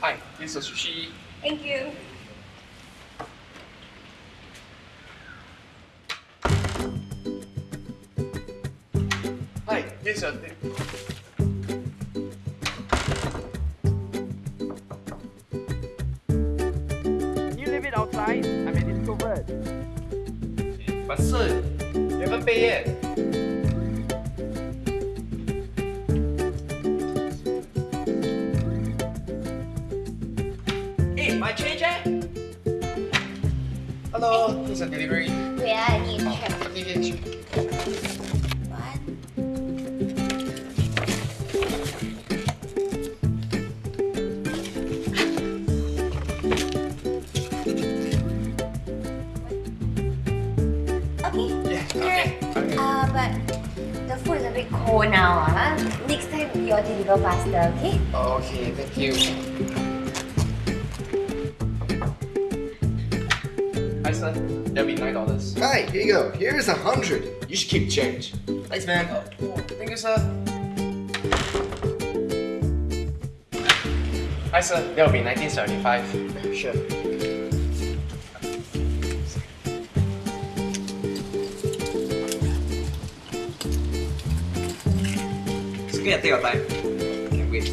Hi, this is sushi. Thank you. Hi, this is your You leave it outside. I'm an introvert. But sir, you haven't paid yet. Is delivery. Wait, I need to check. Okay, okay, sure. One. Okay. Yeah, okay, okay. Uh, but the food is a bit cold now. Ah, Next time you deliver faster, okay? Okay, thank you. That'll be nine dollars. Hi, here you go. Here's a hundred. You should keep change. Thanks, man. Oh. Thank you, sir. Hi, sir. That'll be nineteen seventy-five. Sure. It's okay, take your time. Can wait.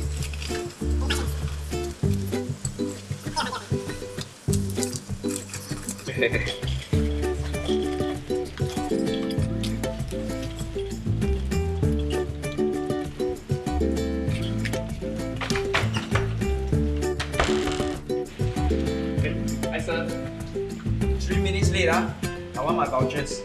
Hi, sir. Three minutes late. I want my vouchers.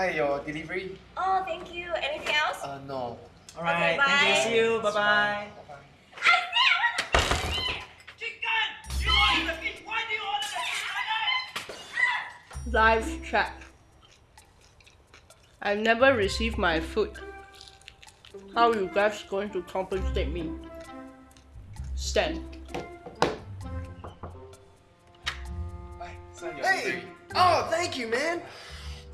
Hi, your delivery? Oh, thank you. Anything else? Uh, no. Alright, Okay, thank you. bye. See you. Bye bye. Bye-bye. Chicken! You ordered the fish. Why do you order the fish? Live chat. I've never received my food. How you guys going to compensate me? Stan. Hi, sir, your Hey! Oh, thank you, man.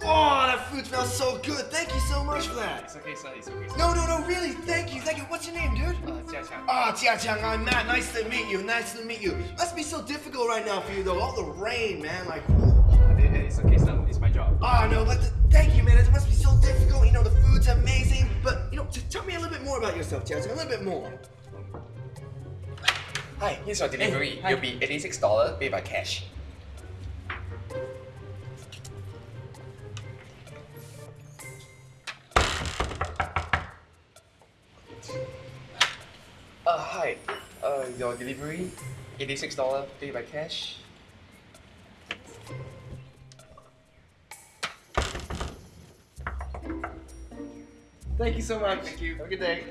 Oh, that food smells so good. Thank you so much for that. It's okay, sir. It's okay, sir. No, no, no, really. Thank you. Thank you. What's your name, dude? Uh, Jia Qiang. Ah, Jia Qiang, I'm Matt. Nice to meet you. Nice to meet you. Must be so difficult right now for you, though. All the rain, man. Like, Uh, It's okay, sir. It's my job. oh no, but the, thank you, man. It must be so difficult. You know, the food's amazing. But you know, t- tell me a little bit more about yourself, Jia Qiang. A little bit more. Hi, here's your delivery. Hey. You'll be eighty-six dollar paid by cash. Your delivery, eighty-six dollar paid by cash. Thank you so much. Thank you. Have a good day.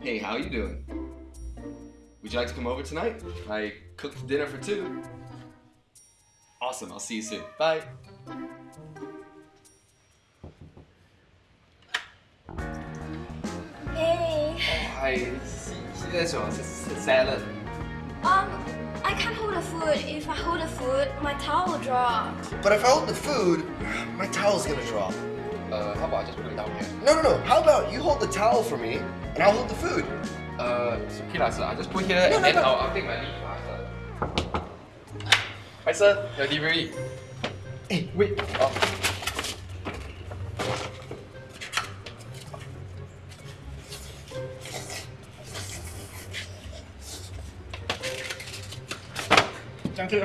Hey, how you doing? Would you like to come over tonight? I cooked dinner for two. Awesome, I'll see you soon. Bye. Hey. Hi, see, see that's your s- s- salad. Um, I can't hold the food. If I hold the food, my towel will drop. But if I hold the food, my towel's gonna drop. Uh, how about I just put it down here? No, no, no. How about you hold the towel for me, and I'll hold the food? Uh, it's okay lah, sir. I just put here No, and no, then no. I'll, I'll take my leave lah, sir. Hi, sir. Your delivery. Hey, wait. Oh. Okay.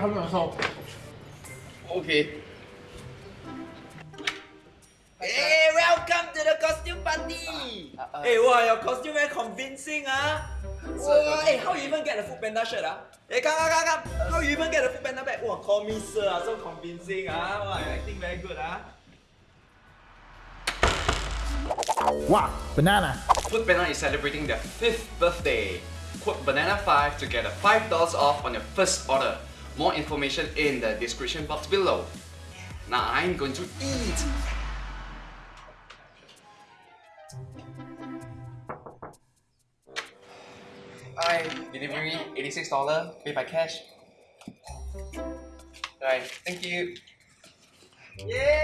Hey, welcome to the costume party! Uh, uh, hey, wow, your costume very convincing, ah! Wow, hey, how you even get the Food Panda shirt, ah? Hey, come, come, come, come! How you even get the Food Panda bag? Wow, call me sir, ah, so convincing, ah! Wow, you acting very good, ah! Wow, banana. Food Panda is celebrating their fifth birthday. Code banana5 to get a $5 off on your first order. More information in the description box below. Now I'm going to eat. Hi, delivery $86, pay by cash. Right, thank you. Yay! Thanks, thanks. Yeah, yeah.